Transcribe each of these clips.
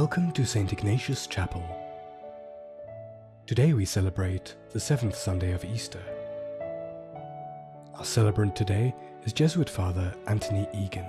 Welcome to St. Ignatius Chapel. Today we celebrate the seventh Sunday of Easter. Our celebrant today is Jesuit Father Anthony Egan.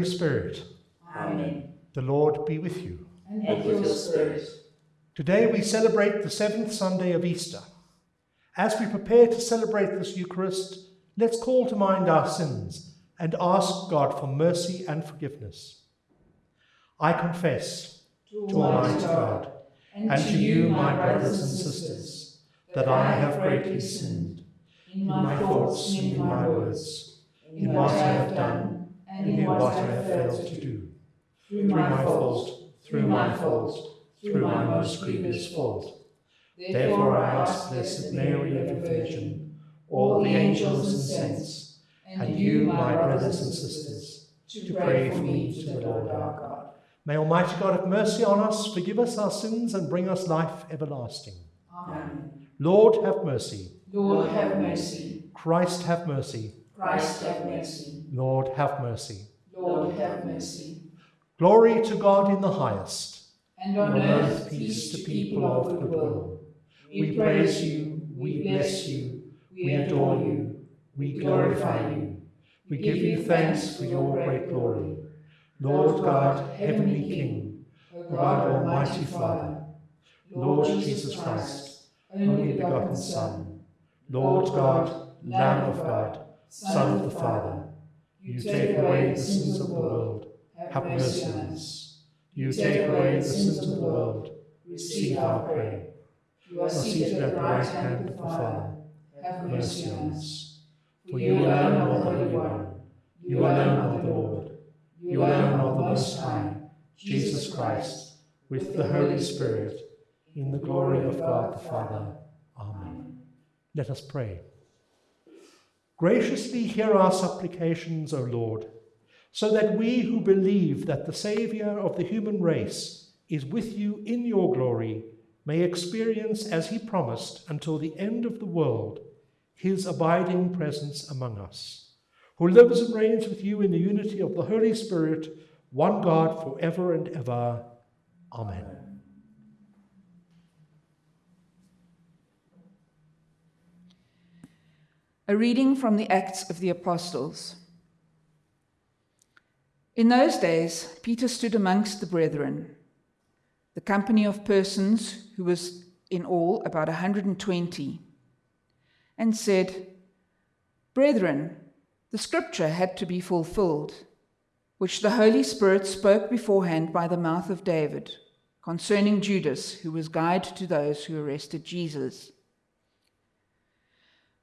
Holy Spirit, Amen. the Lord be with you. And with your spirit. Today we celebrate the seventh Sunday of Easter. As we prepare to celebrate this Eucharist, let's call to mind our sins and ask God for mercy and forgiveness. I confess to Almighty God and to you, my brothers and sisters, that I have greatly sinned in my thoughts and in my words, in what I have done and in what I have failed to do. Through my fault, through my fault, through my most grievous fault. Therefore I ask Blessed Mary, ever Virgin, all the angels and saints, and you, my brothers and sisters, to pray for me to the Lord our God. May Almighty God have mercy on us, forgive us our sins, and bring us life everlasting. Amen. Lord, have mercy. Lord, have mercy. Christ, have mercy. Christ, have mercy. Lord, have mercy. Lord, have mercy. Glory to God in the highest. And on earth, peace to people of good will. We praise you, we bless you, we adore you, we glorify you. We give you thanks for your great glory. Lord God, heavenly King, God almighty Father, Lord Jesus Christ, only begotten Son, Lord God, Lamb of God, Son of the Father, you take away the sins of the world, have mercy on us. You take away the sins of the world, receive our prayer. You are seated at the right hand of the Father, have mercy on us. For you alone are the Holy One, you alone are the Lord, you alone are the Most High, Jesus Christ, with the Holy Spirit, in the glory of God the Father. Amen. Let us pray. Graciously hear our supplications, O Lord, so that we who believe that the Saviour of the human race is with you in your glory may experience, as he promised, until the end of the world, his abiding presence among us, who lives and reigns with you in the unity of the Holy Spirit, one God, for ever and ever. Amen. A reading from the Acts of the Apostles. In those days, Peter stood amongst the brethren, the company of persons who was in all about a 120, and said, Brethren, the scripture had to be fulfilled, which the Holy Spirit spoke beforehand by the mouth of David concerning Judas, who was guide to those who arrested Jesus.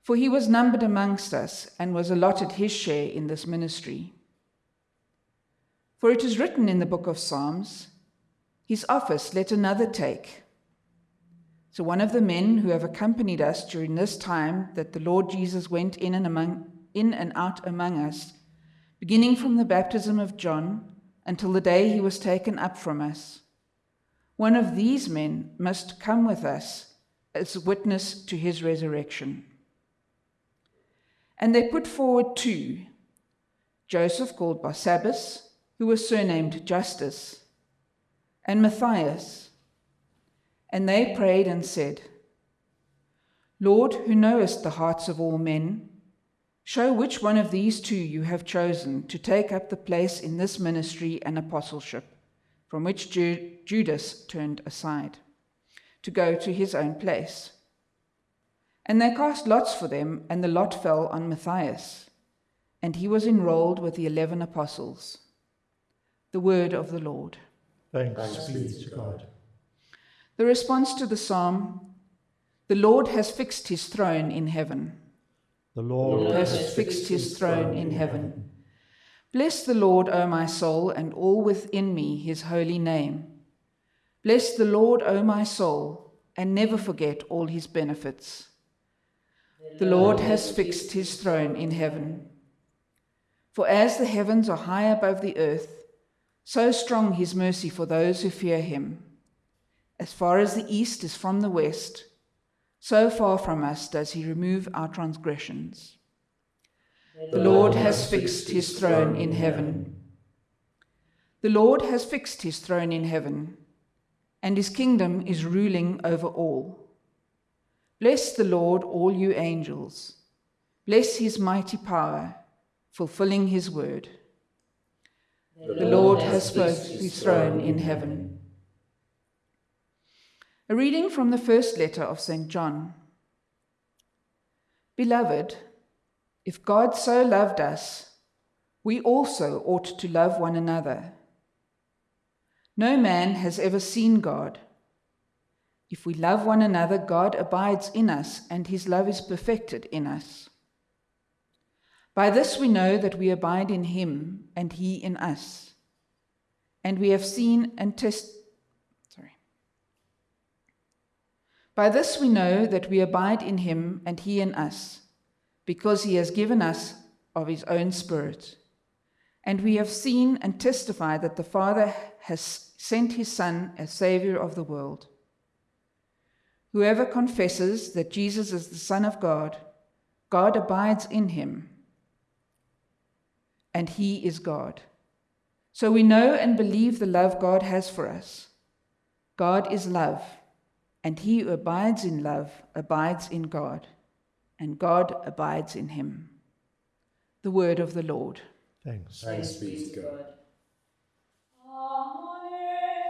For he was numbered amongst us and was allotted his share in this ministry. For it is written in the book of Psalms, His office let another take. So one of the men who have accompanied us during this time that the Lord Jesus went in and among in and out among us, beginning from the baptism of John until the day he was taken up from us. One of these men must come with us as witness to his resurrection. And they put forward two Joseph, called Barsabbas, who was surnamed Justus, and Matthias. And they prayed and said, Lord, who knowest the hearts of all men, show which one of these two you have chosen to take up the place in this ministry and apostleship, from which Ju- Judas turned aside, to go to his own place. And they cast lots for them, and the lot fell on Matthias, and he was enrolled with the eleven apostles. The word of the Lord. Thanks be to God. The response to the psalm The Lord has fixed his throne in heaven. The Lord has fixed his throne in heaven. Bless the Lord, O my soul, and all within me his holy name. Bless the Lord, O my soul, and never forget all his benefits. The Lord has fixed his throne in heaven. For as the heavens are high above the earth, so strong his mercy for those who fear him. As far as the east is from the west, so far from us does he remove our transgressions. The Lord has fixed his throne in heaven. The Lord has fixed his throne in heaven, and his kingdom is ruling over all. Bless the Lord, all you angels. Bless his mighty power, fulfilling his word. The Lord has fixed his throne in heaven. A reading from the first letter of St. John. Beloved, if God so loved us, we also ought to love one another. No man has ever seen God. If we love one another, God abides in us, and his love is perfected in us. By this we know that we abide in him, and he in us. And we have seen and tested By this we know that we abide in him and he in us, because he has given us of his own Spirit. And we have seen and testified that the Father has sent his Son as Saviour of the world. Whoever confesses that Jesus is the Son of God, God abides in him, and he is God. So we know and believe the love God has for us. God is love. And he who abides in love abides in God, and God abides in him. The word of the Lord. Thanks. Thanks be to God.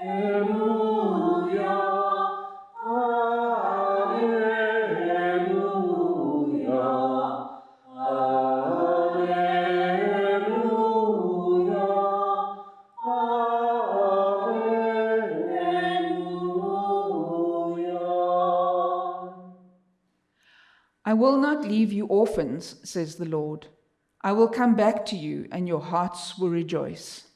Alleluia. I will not leave you orphans, says the Lord. I will come back to you, and your hearts will rejoice.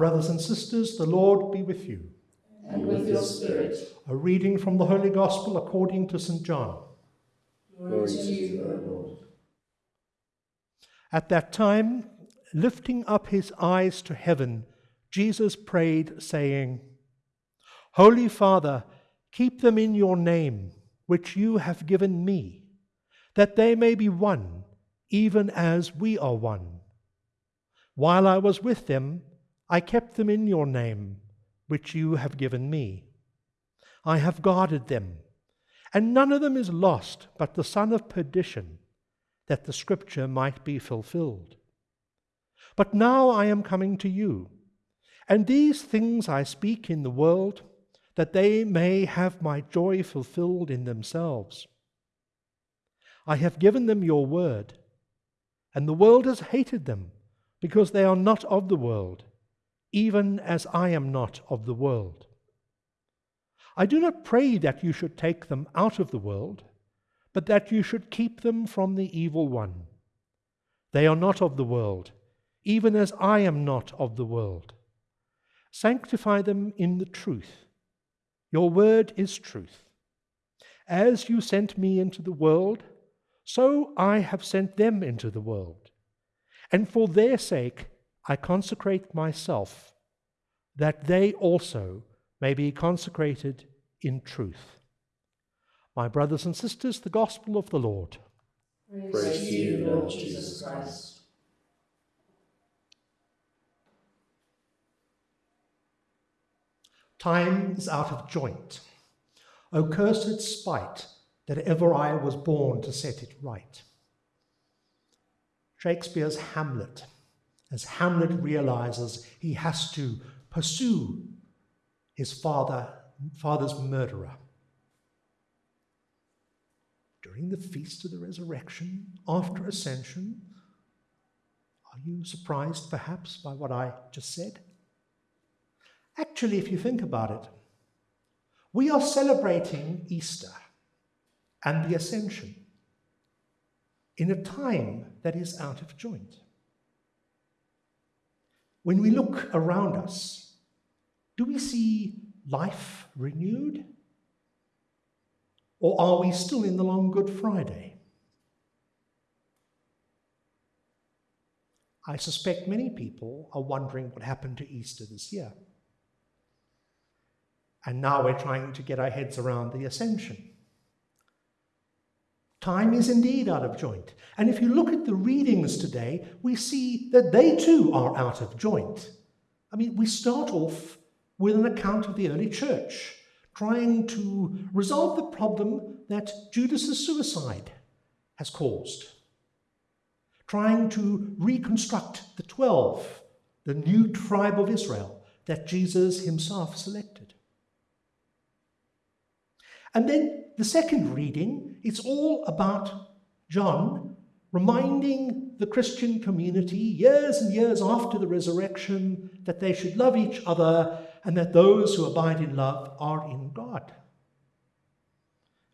Brothers and sisters, the Lord be with you. And with your spirit. A reading from the Holy Gospel according to St. John. Glory to you, O Lord. At that time, lifting up his eyes to heaven, Jesus prayed, saying, Holy Father, keep them in your name, which you have given me, that they may be one, even as we are one. While I was with them, I kept them in your name, which you have given me. I have guarded them, and none of them is lost but the son of perdition, that the scripture might be fulfilled. But now I am coming to you, and these things I speak in the world, that they may have my joy fulfilled in themselves. I have given them your word, and the world has hated them, because they are not of the world even as I am not of the world. I do not pray that you should take them out of the world, but that you should keep them from the evil one. They are not of the world, even as I am not of the world. Sanctify them in the truth. Your word is truth. As you sent me into the world, so I have sent them into the world. And for their sake, I consecrate myself, that they also may be consecrated in truth. My brothers and sisters, the gospel of the Lord. Praise, Praise to you, Lord Jesus Christ. Time is out of joint. O cursed spite that ever I was born to set it right. Shakespeare's Hamlet, as Hamlet realizes he has to pursue his father, father's murderer. During the feast of the resurrection, after ascension, are you surprised perhaps by what I just said? Actually, if you think about it, we are celebrating Easter and the ascension in a time that is out of joint. When we look around us, do we see life renewed? Or are we still in the long Good Friday? I suspect many people are wondering what happened to Easter this year. And now we're trying to get our heads around the ascension. Time is indeed out of joint. And if you look at the readings today, we see that they too are out of joint. I mean, we start off with an account of the early church, trying to resolve the problem that Judas's suicide has caused, trying to reconstruct the 12, the new tribe of Israel that Jesus himself selected. And then the second reading, it's all about John reminding the Christian community years and years after the resurrection that they should love each other and that those who abide in love are in God.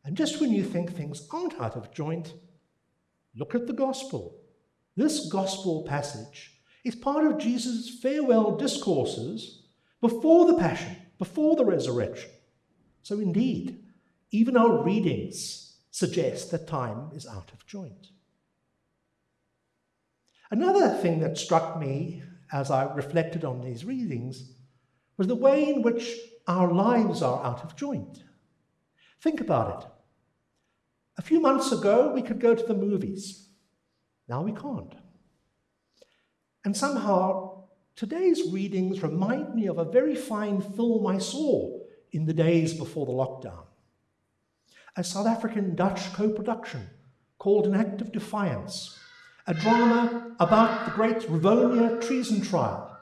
And just when you think things aren't out of joint, look at the gospel. This gospel passage is part of Jesus' farewell discourses before the passion, before the resurrection. So, indeed, even our readings suggest that time is out of joint. Another thing that struck me as I reflected on these readings was the way in which our lives are out of joint. Think about it. A few months ago, we could go to the movies. Now we can't. And somehow, today's readings remind me of a very fine film I saw in the days before the lockdown a South African Dutch co production called An Act of Defiance, a drama about the great Rivonia treason trial,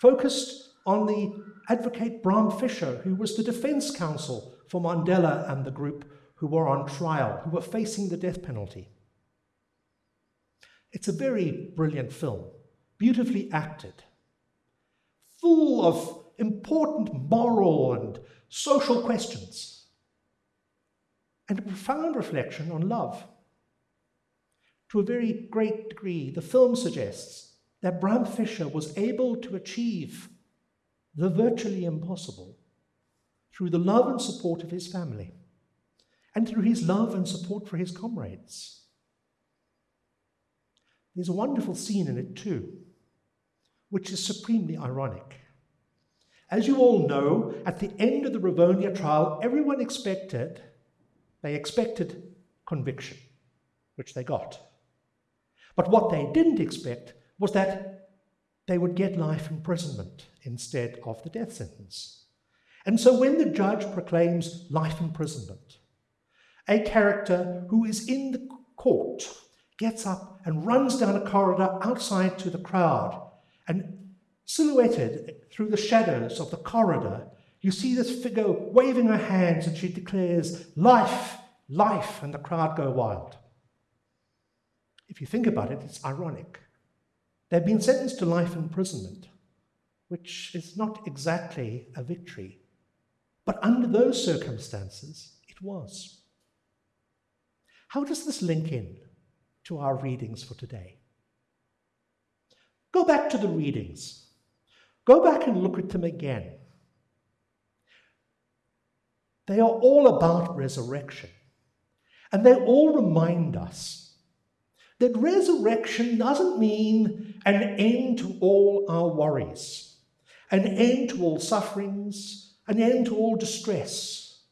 focused on the advocate Bram Fischer, who was the defense counsel for Mandela and the group who were on trial, who were facing the death penalty. It's a very brilliant film, beautifully acted, full of important moral and social questions and a profound reflection on love. To a very great degree, the film suggests that Bram Fischer was able to achieve the virtually impossible through the love and support of his family and through his love and support for his comrades. There's a wonderful scene in it too, which is supremely ironic. As you all know, at the end of the Rivonia trial, everyone expected they expected conviction, which they got. But what they didn't expect was that they would get life imprisonment instead of the death sentence. And so when the judge proclaims life imprisonment, a character who is in the court gets up and runs down a corridor outside to the crowd and silhouetted through the shadows of the corridor you see this figure waving her hands and she declares, Life, life, and the crowd go wild. If you think about it, it's ironic. They've been sentenced to life imprisonment, which is not exactly a victory. But under those circumstances, it was. How does this link in to our readings for today? Go back to the readings. Go back and look at them again. They are all about resurrection. And they all remind us that resurrection doesn't mean an end to all our worries, an end to all sufferings, an end to all distress.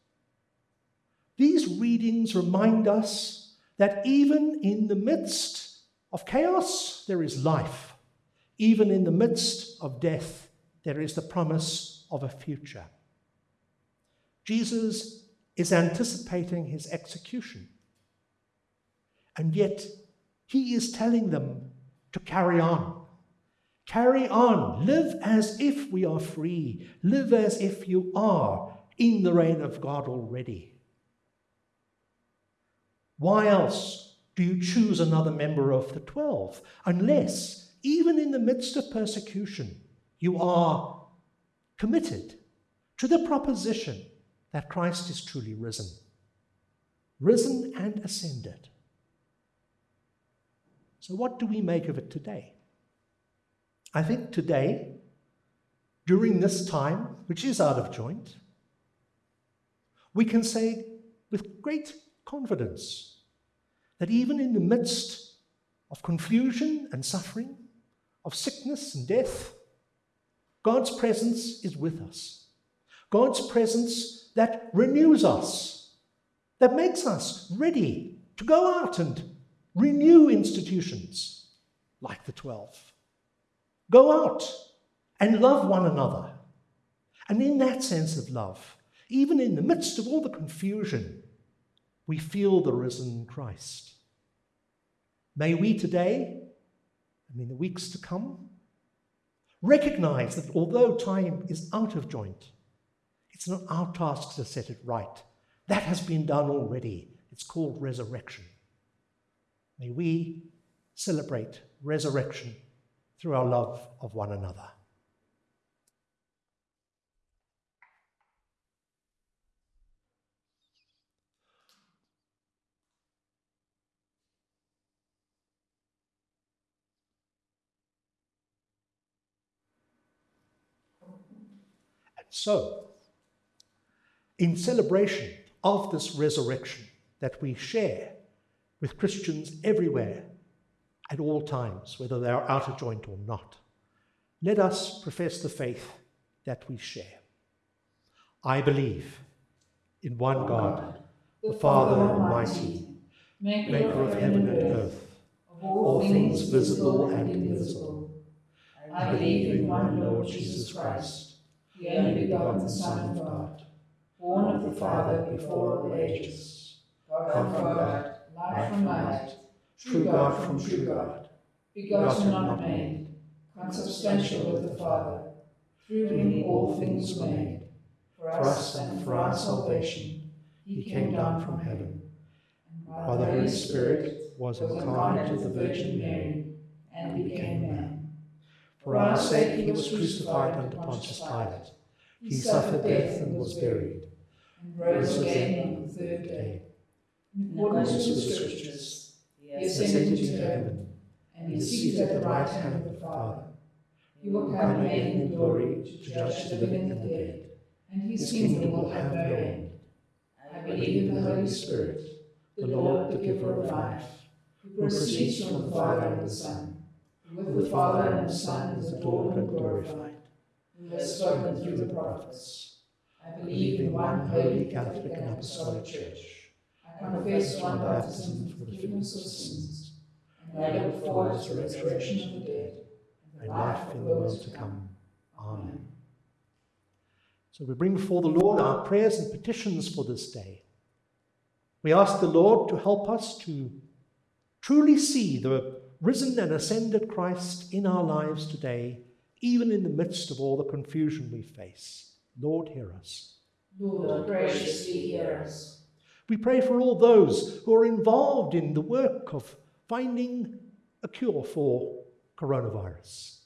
These readings remind us that even in the midst of chaos, there is life. Even in the midst of death, there is the promise of a future. Jesus is anticipating his execution. And yet, he is telling them to carry on. Carry on. Live as if we are free. Live as if you are in the reign of God already. Why else do you choose another member of the twelve unless, even in the midst of persecution, you are committed to the proposition that Christ is truly risen? Risen and ascended. So, what do we make of it today? I think today, during this time, which is out of joint, we can say with great confidence that even in the midst of confusion and suffering, of sickness and death, God's presence is with us. God's presence that renews us, that makes us ready to go out and renew institutions like the 12. Go out and love one another. And in that sense of love, even in the midst of all the confusion, we feel the risen Christ. May we today, and in the weeks to come, recognize that although time is out of joint, it's not our task to set it right. That has been done already. It's called resurrection. May we celebrate resurrection through our love of one another. And so, in celebration of this resurrection that we share with Christians everywhere at all times, whether they are out of joint or not. Let us profess the faith that we share. I believe in one God, the Father Almighty, maker of heaven and earth, of all things visible and invisible. I believe in one Lord Jesus Christ, the only begotten Son of God, born of the Father before all ages, God from God, light from light, true God from true God, begotten not made, consubstantial with the Father, through whom all things were made. For us and for our salvation, he came down from heaven, and by the Holy Spirit was incarnate of the Virgin Mary, and became man. For our sake he was crucified under Pontius Pilate. He suffered death and was buried, and rose again on the third day. In accordance with the Scriptures, he ascended into heaven, and is seated at the right hand of the Father. He will come again in glory to judge the living and the dead, and his kingdom will have no end. I believe in the Holy Spirit, the Lord, the giver of life, who proceeds from the Father and the Son, who with the Father and the Son is adored and glorified, who has spoken through the prophets. I believe in one holy Catholic and Apostolic Church. I confess one baptism for the forgiveness of sins, and I look forward to the resurrection of the dead and life in the world to come. Amen. So we bring before the Lord our prayers and petitions for this day. We ask the Lord to help us to truly see the risen and ascended Christ in our lives today, even in the midst of all the confusion we face. Lord, hear us. Lord, graciously hear us. We pray for all those who are involved in the work of finding a cure for coronavirus,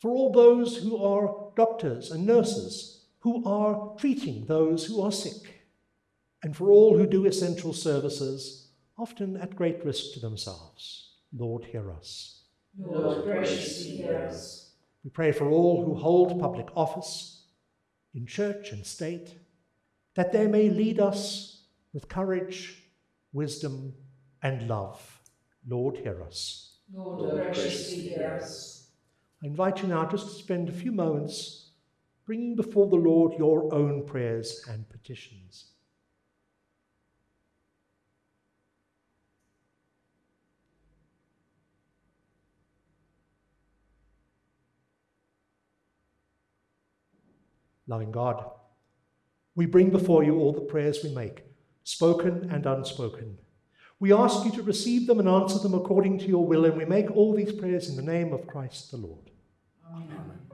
for all those who are doctors and nurses who are treating those who are sick, and for all who do essential services, often at great risk to themselves. Lord, hear us. Lord, graciously hear us. We pray for all who hold public office in church and state, that they may lead us with courage, wisdom, and love. Lord, hear us. Lord, graciously hear us. I invite you now just to spend a few moments bringing before the Lord your own prayers and petitions. Loving God, we bring before you all the prayers we make, spoken and unspoken. We ask you to receive them and answer them according to your will, and we make all these prayers in the name of Christ the Lord. Amen.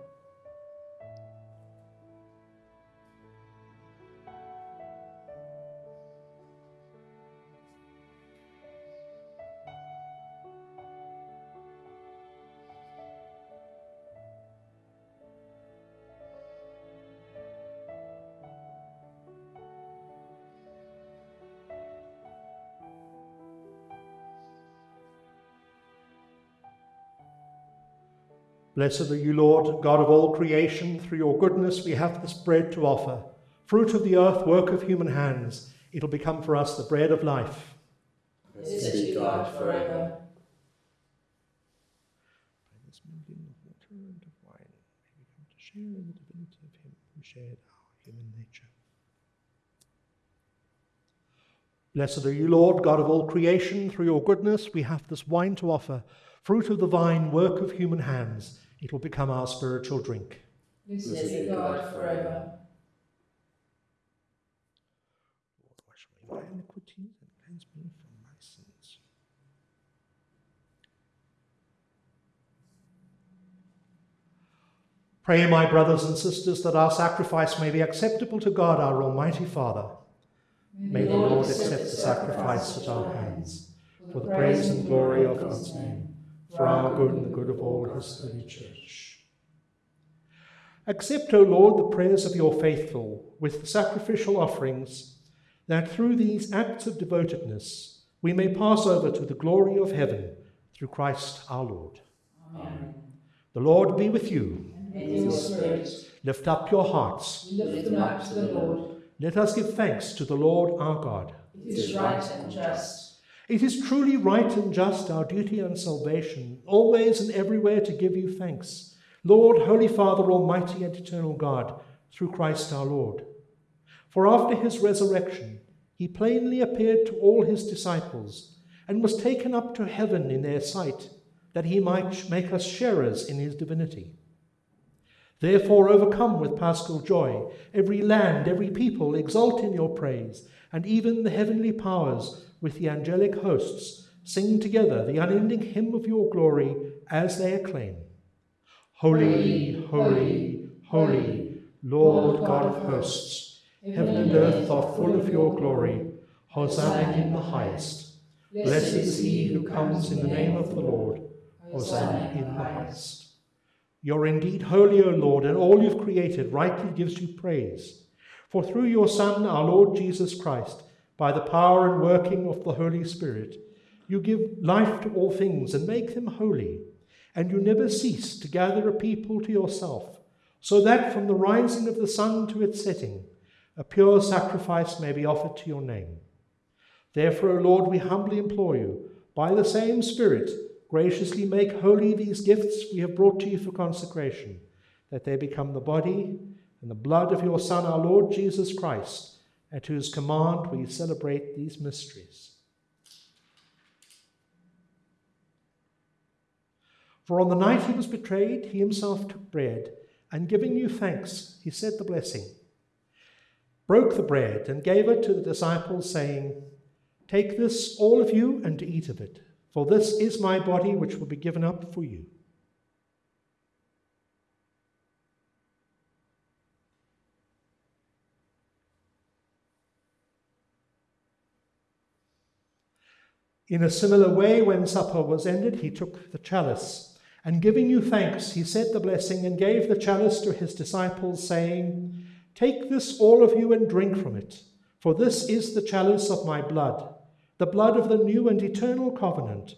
Blessed are you, Lord, God of all creation. Through your goodness we have this bread to offer, fruit of the earth, work of human hands. It'll become for us the bread of life. Blessed be God forever. By this mingling of water and of wine, may we come to share in the divinity of him who shared our human nature. Blessed are you, Lord, God of all creation. Through your goodness we have this wine to offer, fruit of the vine, work of human hands. It will become our spiritual drink. Blessed be God forever. Lord, wash away my iniquities and cleanse me from my sins. Pray, my brothers and sisters, that our sacrifice may be acceptable to God, our Almighty Father. May the Lord accept the sacrifice at our hands, for the praise and glory of God's name, for our good and the good of all his holy church. Accept, O Lord, the prayers of your faithful with the sacrificial offerings, that through these acts of devotedness we may pass over to the glory of heaven through Christ our Lord. Amen. The Lord be with you. And with your spirit, Lift up your hearts. lift them up to the Lord. Let us give thanks to the Lord our God. It is right and just. It is truly right and just, our duty and salvation, always and everywhere to give you thanks, Lord, Holy Father, Almighty and eternal God, through Christ our Lord. For after his resurrection, he plainly appeared to all his disciples and was taken up to heaven in their sight, that he might make us sharers in his divinity. Therefore, overcome with paschal joy, every land, every people exult in your praise, and even the heavenly powers with the angelic hosts sing together the unending hymn of your glory as they acclaim Holy, holy, holy, Lord God of hosts, heaven and earth are full of your glory. Hosanna in the highest. Blessed is he who comes in the name of the Lord. Hosanna in the highest. You're indeed holy, O Lord, and all you've created rightly gives you praise. For through your Son, our Lord Jesus Christ, by the power and working of the Holy Spirit, you give life to all things and make them holy, and you never cease to gather a people to yourself, so that from the rising of the sun to its setting, a pure sacrifice may be offered to your name. Therefore, O Lord, we humbly implore you, by the same Spirit, graciously make holy these gifts we have brought to you for consecration, that they become the body and the blood of your Son, our Lord Jesus Christ, at whose command we celebrate these mysteries. For on the night he was betrayed, he himself took bread, and giving you thanks, he said the blessing, broke the bread, and gave it to the disciples, saying, Take this, all of you, and eat of it, for this is my body which will be given up for you. In a similar way, when supper was ended, he took the chalice, and giving you thanks, he said the blessing and gave the chalice to his disciples, saying, Take this, all of you, and drink from it, for this is the chalice of my blood, the blood of the new and eternal covenant,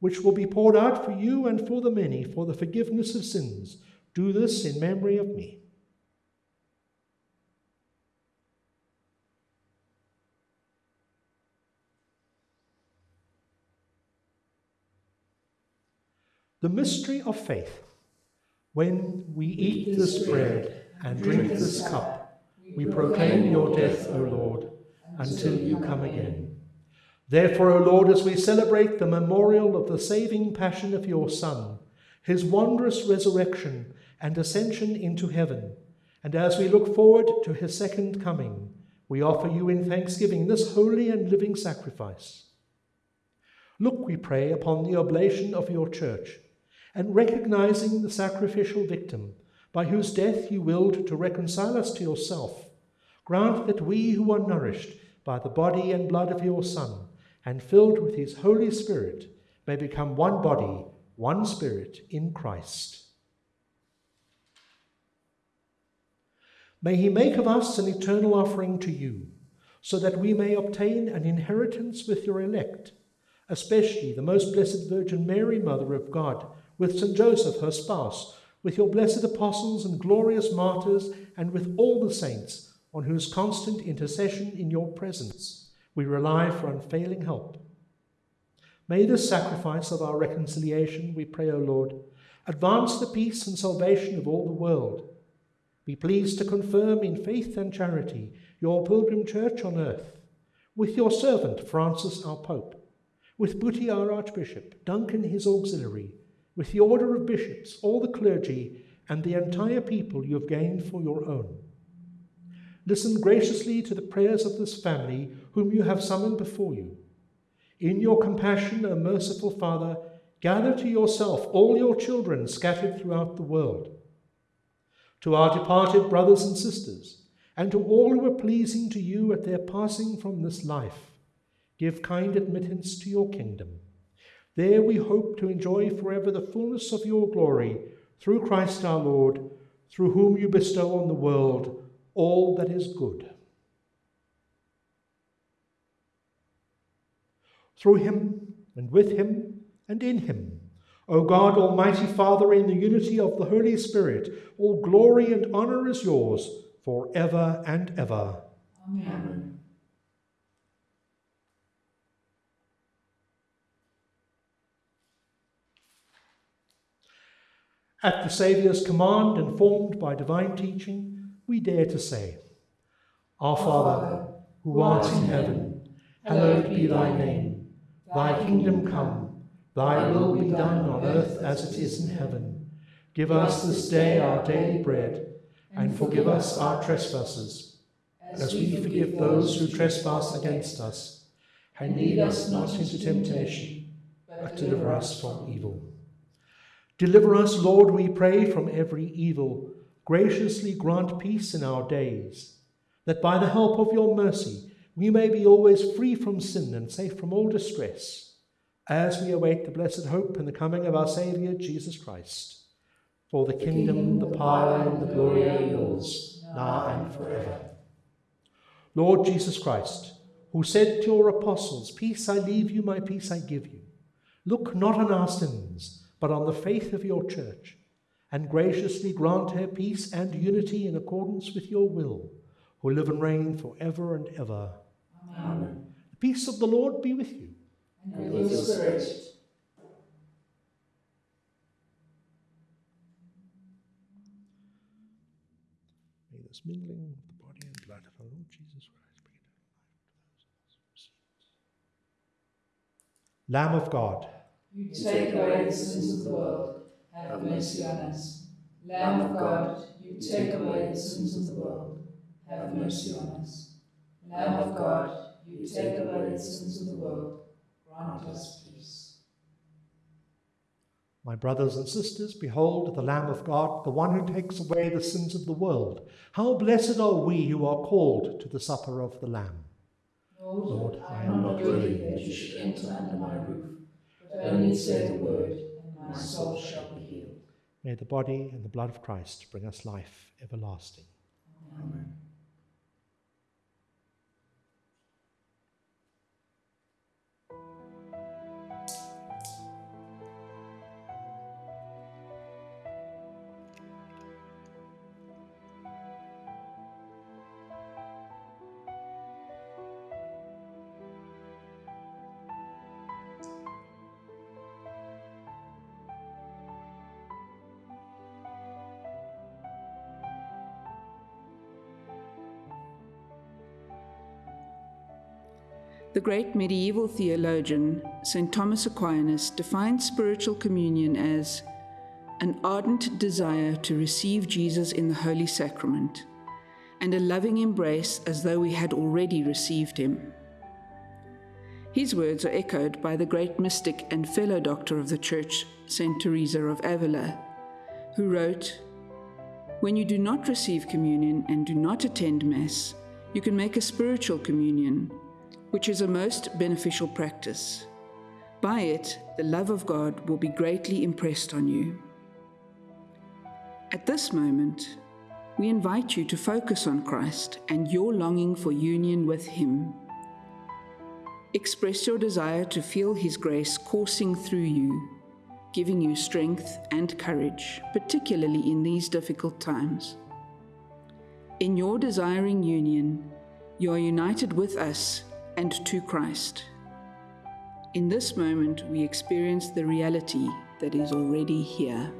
which will be poured out for you and for the many for the forgiveness of sins. Do this in memory of me. The mystery of faith. When we eat this bread and drink this cup, we proclaim your death, O Lord, until you come again. Therefore, O Lord, as we celebrate the memorial of the saving passion of your Son, his wondrous resurrection and ascension into heaven, and as we look forward to his second coming, we offer you in thanksgiving this holy and living sacrifice. Look, we pray, upon the oblation of your church, and recognizing the sacrificial victim, by whose death you willed to reconcile us to yourself, grant that we who are nourished by the body and blood of your Son, and filled with his Holy Spirit, may become one body, one spirit in Christ. May he make of us an eternal offering to you, so that we may obtain an inheritance with your elect, especially the most blessed Virgin Mary, Mother of God, with St. Joseph, her spouse, with your blessed apostles and glorious martyrs, and with all the saints, on whose constant intercession in your presence we rely for unfailing help. May this sacrifice of our reconciliation, we pray, O Lord, advance the peace and salvation of all the world. Be pleased to confirm in faith and charity your pilgrim church on earth, with your servant Francis our Pope, with Buti our Archbishop, Duncan his auxiliary, with the order of bishops, all the clergy, and the entire people you have gained for your own. Listen graciously to the prayers of this family whom you have summoned before you. In your compassion, O merciful Father, gather to yourself all your children scattered throughout the world. To our departed brothers and sisters, and to all who are pleasing to you at their passing from this life, give kind admittance to your kingdom. There we hope to enjoy forever the fullness of your glory, through Christ our Lord, through whom you bestow on the world all that is good. Through him, and with him, and in him, O God, Almighty Father, in the unity of the Holy Spirit, all glory and honour is yours for ever and ever. Amen. At the Saviour's command, informed by divine teaching, we dare to say, Our Father, who art in heaven, hallowed be thy name. Thy kingdom come, thy will be done on earth as it is in heaven. Give us this day our daily bread, and forgive us our trespasses, as we forgive those who trespass against us. And lead us not into temptation, but deliver us from evil. Deliver us, Lord, we pray, from every evil. Graciously grant peace in our days, that by the help of your mercy we may be always free from sin and safe from all distress, as we await the blessed hope and the coming of our Saviour Jesus Christ. For the, the kingdom, kingdom, the power, and the glory are yours, now and forever. Lord Jesus Christ, who said to your apostles, Peace I leave you, my peace I give you, look not on our sins, but on the faith of your church, and graciously grant her peace and unity in accordance with your will, who live and reign for ever and ever. Amen. The peace of the Lord be with you. And with your spirit. May this mingling of the body and blood of our Lord Jesus Christ bring eternal life to those of us who receive. Lamb of God, you take away the sins of the world, have mercy on us. Lamb of God, you take away the sins of the world, have mercy on us. Lamb of God, you take away the sins of the world, grant us peace. My brothers and sisters, behold the Lamb of God, the one who takes away the sins of the world. How blessed are we who are called to the supper of the Lamb. Lord, Lord I am not worthy that you should enter under my roof, but only say the word, and my soul shall be healed. May the body and the blood of Christ bring us life everlasting. Amen. The great medieval theologian, St. Thomas Aquinas, defined spiritual communion as an ardent desire to receive Jesus in the Holy Sacrament and a loving embrace as though we had already received him. His words are echoed by the great mystic and fellow doctor of the Church, Saint Teresa of Avila, who wrote, When you do not receive communion and do not attend Mass, you can make a spiritual communion, which is a most beneficial practice. By it, the love of God will be greatly impressed on you. At this moment, we invite you to focus on Christ and your longing for union with Him. Express your desire to feel His grace coursing through you, giving you strength and courage, particularly in these difficult times. In your desiring union, you are united with us and to Christ. In this moment, we experience the reality that is already here.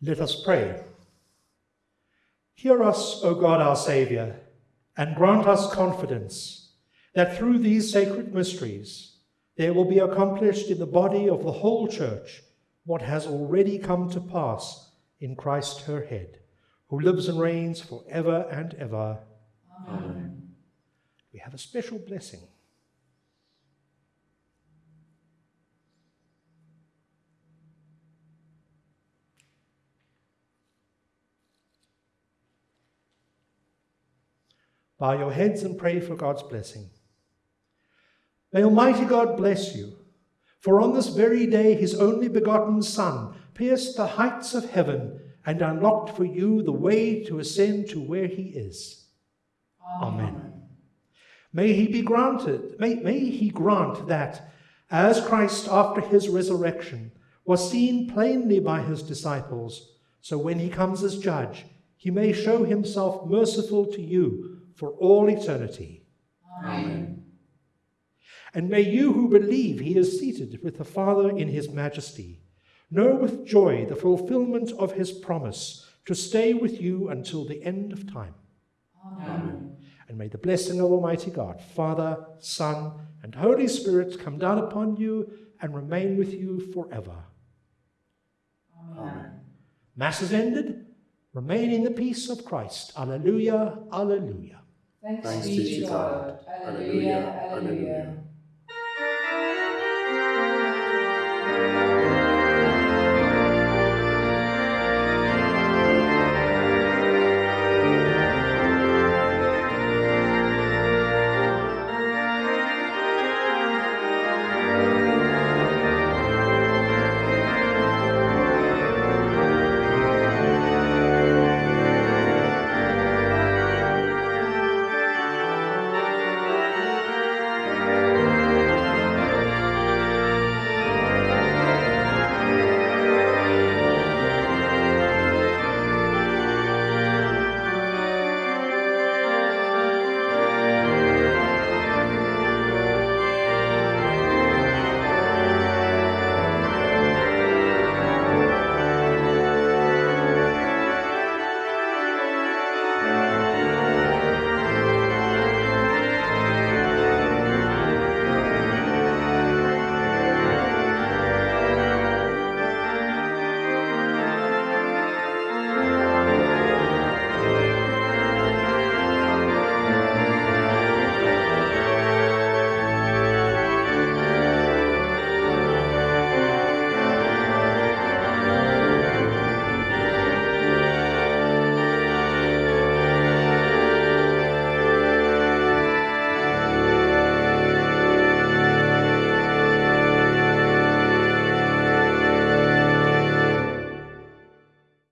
Let us pray. Hear us, O God our Saviour, and grant us confidence that through these sacred mysteries there will be accomplished in the body of the whole Church what has already come to pass in Christ her head, who lives and reigns for ever and ever. Amen. We have a special blessing. Bow your heads and pray for God's blessing. May Almighty God bless you, for on this very day his only begotten Son pierced the heights of heaven and unlocked for you the way to ascend to where he is. Amen. May he be granted, may, may he grant that, as Christ after his resurrection was seen plainly by his disciples, so when he comes as judge, he may show himself merciful to you for all eternity. Amen. And may you who believe he is seated with the Father in his majesty know with joy the fulfillment of his promise to stay with you until the end of time. Amen. And may the blessing of Almighty God, Father, Son, and Holy Spirit come down upon you and remain with you forever. Amen. Mass is ended. Remain in the peace of Christ. Alleluia, alleluia. Thanks, Thanks be to God. Alleluia, alleluia.